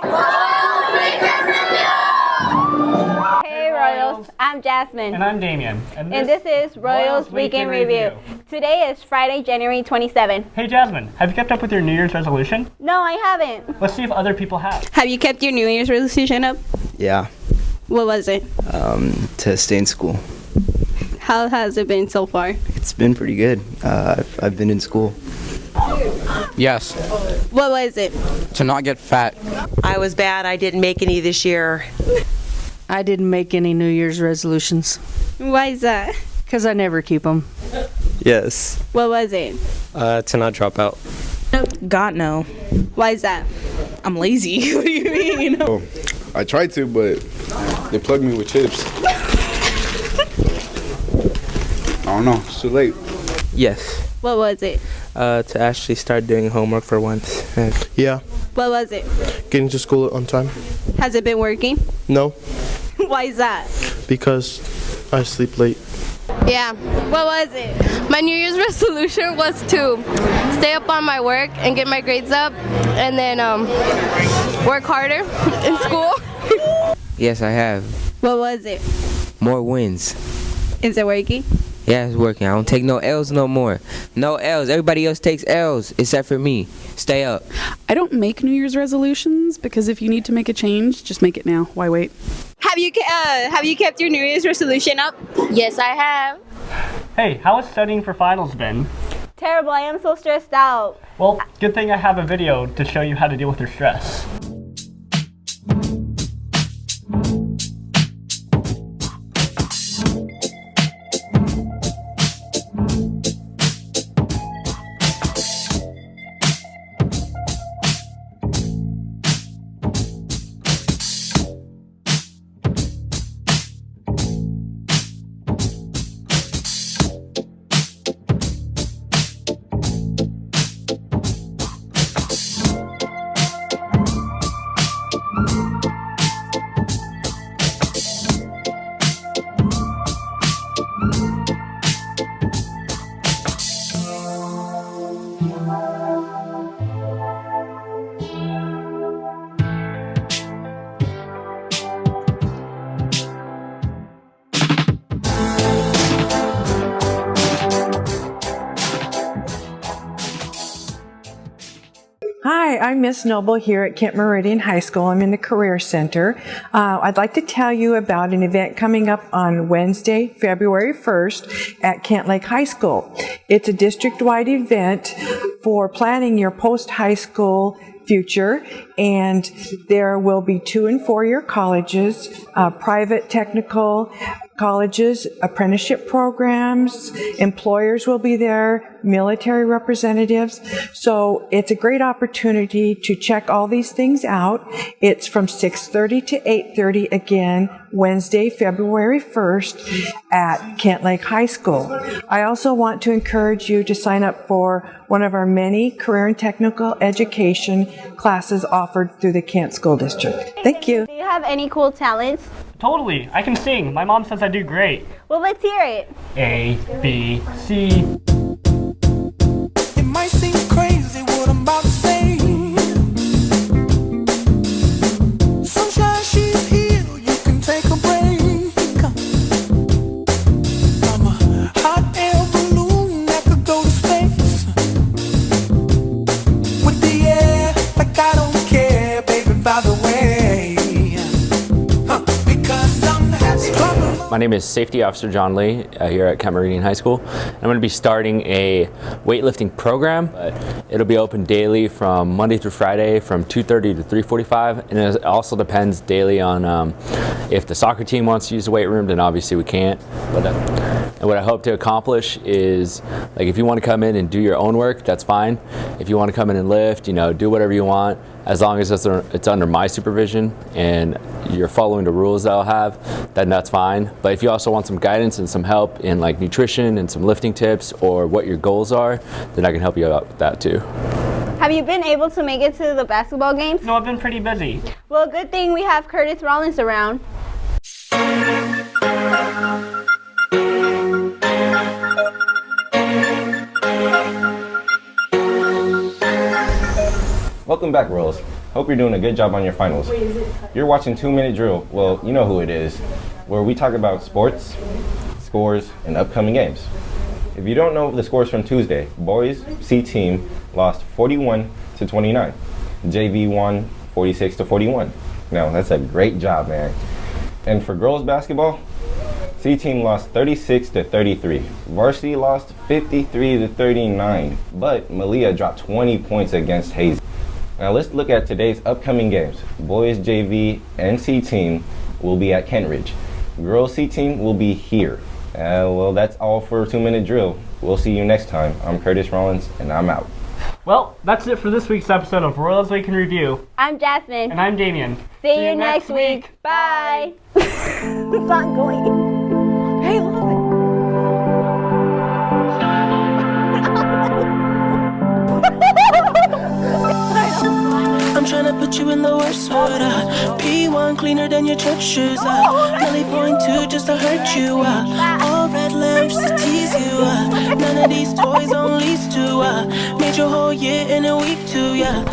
Hey Royals, I'm Jasmine. And I'm Damien. And this, and this is Royals, Royals Weekend, Weekend Review. Review. Today is Friday, January 27. Hey Jasmine, have you kept up with your New Year's resolution? No, I haven't. Let's see if other people have. Have you kept your New Year's resolution up? Yeah. What was it? Um, to stay in school. How has it been so far? It's been pretty good. Uh, I've, I've been in school. Yes, What was it? to not get fat. I was bad. I didn't make any this year. I didn't make any New Year's resolutions Why is that? because I never keep them. Yes. What was it? Uh, to not drop out. God no. Why is that? I'm lazy. what do you mean? I tried to, but they plugged me with chips. I don't know. It's too late. Yes. What was it? Uh, to actually start doing homework for once. Yeah, What was it? getting to school on time. Has it been working? No, Why is that? because I sleep late. Yeah. What was it? My New Year's resolution was to stay up on my work and get my grades up and then um, work harder in school. Yes, I have. What was it? More wins. Is it working? Yeah, it's working. I don't take no L's no more. No L's. Everybody else takes L's except for me. Stay up. I don't make New Year's resolutions because if you need to make a change, just make it now. Why wait? Have you uh, have you kept your New Year's resolution up? Yes, I have. Hey, how has studying for finals been? Terrible. I am so stressed out. Well, good thing I have a video to show you how to deal with your stress. Hi, I'm Miss Noble here at Kent Meridian High School. I'm in the Career Center. Uh, I'd like to tell you about an event coming up on Wednesday, February 1st at Kent Lake High School. It's a district-wide event for planning your post-high school future and there will be two and four year colleges, uh, private technical colleges, apprenticeship programs, employers will be there, military representatives. So it's a great opportunity to check all these things out. It's from 6:30 to 8:30 again, Wednesday, February 1st at Kent Lake High School. I also want to encourage you to sign up for one of our many career and technical education classes offered through the Kent School District. Thank you. Do you have any cool talents? Totally, I can sing. My mom says I do great. Well, let's hear it. A, B, C. My name is Safety Officer John Lee uh, here at Meridian High School. I'm going to be starting a weightlifting program. It'll be open daily from Monday through Friday from 2.30 to 3.45 and it also depends daily on um, if the soccer team wants to use the weight room then obviously we can't. But, uh, and what I hope to accomplish is like if you want to come in and do your own work that's fine. If you want to come in and lift, you know, do whatever you want as long as it's under my supervision and you're following the rules that I'll have, then that's fine. But if you also want some guidance and some help in like nutrition and some lifting tips or what your goals are, then I can help you out with that too. Have you been able to make it to the basketball games? No, I've been pretty busy. Well, good thing we have Curtis Rollins around. Welcome back, Rolls. Hope you're doing a good job on your finals. You're watching Two Minute Drill. Well, you know who it is. Where we talk about sports, scores, and upcoming games. If you don't know the scores from Tuesday, boys C team lost 41 to 29. JV won 46 to 41. Now, that's a great job, man. And for girls basketball, C team lost 36 to 33. Varsity lost 53 to 39. But Malia dropped 20 points against Hayes. Now let's look at today's upcoming games. Boys JV and C team will be at Kentridge. Girls C team will be here. Uh, well, that's all for two minute drill. We'll see you next time. I'm Curtis Rollins, and I'm out. Well, that's it for this week's episode of Royals Week in Review. I'm Jasmine. And I'm Damien. See, you, next week. Bye. it's not going. Hey, look. Trying to put you in the worst. Uh. P1 cleaner than your church shoes. Uh. Nelly point two just to hurt you. Uh. All red lamps to tease you. Uh. None of these toys on lease to. Uh. Made your whole year in a week too. Yeah.